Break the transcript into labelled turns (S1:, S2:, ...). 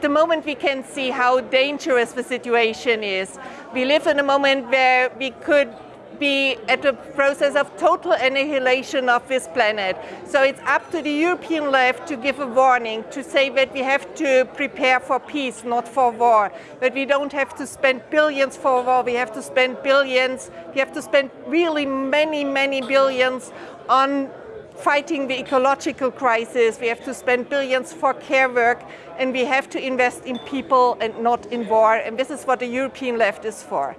S1: at the moment we can see how dangerous the situation is. We live in a moment where we could be at the process of total annihilation of this planet. So it's up to the European left to give a warning, to say that we have to prepare for peace, not for war. That we don't have to spend billions for war, we have to spend billions, we have to spend really many, many billions on fighting the ecological crisis, we have to spend billions for care work, and we have to invest in people and not in war, and this is what the European left is for.